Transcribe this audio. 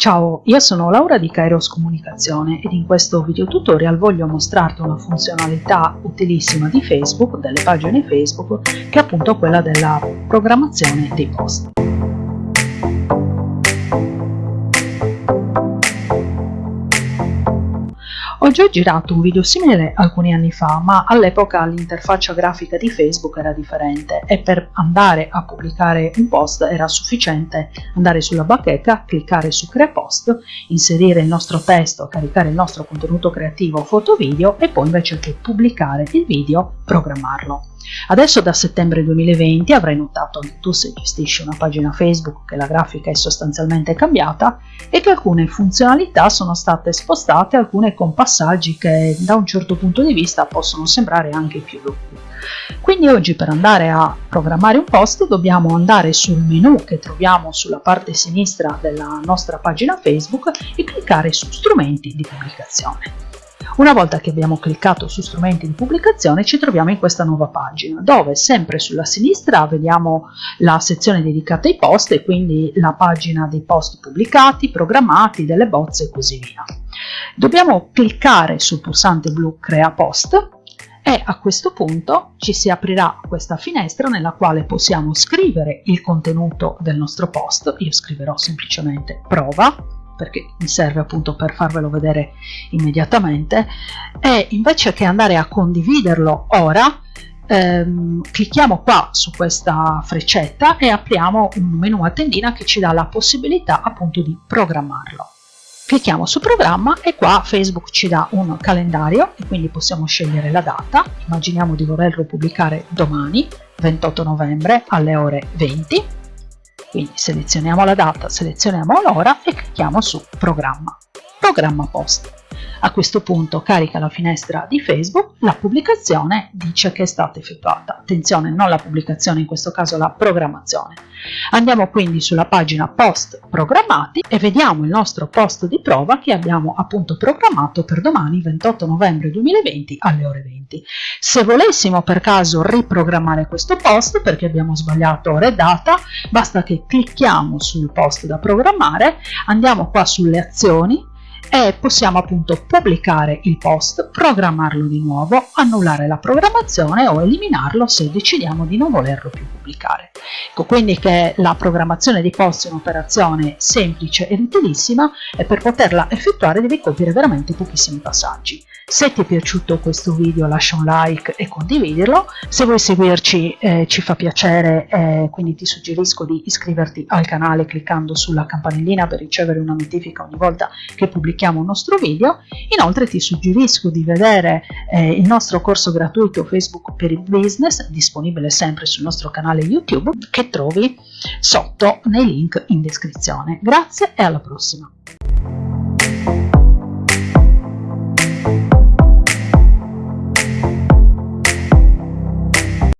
Ciao, io sono Laura di Kairos Comunicazione ed in questo video tutorial voglio mostrarti una funzionalità utilissima di Facebook, delle pagine Facebook, che è appunto quella della programmazione dei post. Ho già girato un video simile alcuni anni fa, ma all'epoca l'interfaccia grafica di Facebook era differente e per andare a pubblicare un post era sufficiente andare sulla bacheca, cliccare su Crea Post, inserire il nostro testo, caricare il nostro contenuto creativo foto-video e poi invece che pubblicare il video, programmarlo. Adesso da settembre 2020 avrai notato che tu se gestisci una pagina Facebook che la grafica è sostanzialmente cambiata e che alcune funzionalità sono state spostate, alcune con passaggi che da un certo punto di vista possono sembrare anche più lunghi. Quindi oggi per andare a programmare un post dobbiamo andare sul menu che troviamo sulla parte sinistra della nostra pagina Facebook e cliccare su strumenti di pubblicazione. Una volta che abbiamo cliccato su strumenti di pubblicazione ci troviamo in questa nuova pagina dove sempre sulla sinistra vediamo la sezione dedicata ai post e quindi la pagina dei post pubblicati, programmati, delle bozze e così via. Dobbiamo cliccare sul pulsante blu crea post e a questo punto ci si aprirà questa finestra nella quale possiamo scrivere il contenuto del nostro post. Io scriverò semplicemente prova perché mi serve appunto per farvelo vedere immediatamente e invece che andare a condividerlo ora ehm, clicchiamo qua su questa freccetta e apriamo un menu a tendina che ci dà la possibilità appunto di programmarlo. Clicchiamo su programma e qua Facebook ci dà un calendario e quindi possiamo scegliere la data. Immaginiamo di volerlo pubblicare domani 28 novembre alle ore 20 quindi selezioniamo la data, selezioniamo l'ora e clicchiamo su programma. Programma post. A questo punto carica la finestra di Facebook, la pubblicazione dice che è stata effettuata. Attenzione, non la pubblicazione, in questo caso la programmazione. Andiamo quindi sulla pagina post programmati e vediamo il nostro post di prova che abbiamo appunto programmato per domani 28 novembre 2020 alle ore 20. Se volessimo per caso riprogrammare questo post perché abbiamo sbagliato ora e data, basta che clicchiamo sul post da programmare, andiamo qua sulle azioni, e possiamo appunto pubblicare il post, programmarlo di nuovo, annullare la programmazione o eliminarlo se decidiamo di non volerlo più pubblicare. Ecco quindi che la programmazione di post è un'operazione semplice ed utilissima e per poterla effettuare devi compiere veramente pochissimi passaggi. Se ti è piaciuto questo video lascia un like e condividirlo, se vuoi seguirci eh, ci fa piacere, eh, quindi ti suggerisco di iscriverti al canale cliccando sulla campanellina per ricevere una notifica ogni volta che pubblichiamo un nostro video. Inoltre ti suggerisco di vedere eh, il nostro corso gratuito Facebook per il business, disponibile sempre sul nostro canale YouTube, che trovi sotto nei link in descrizione. Grazie e alla prossima!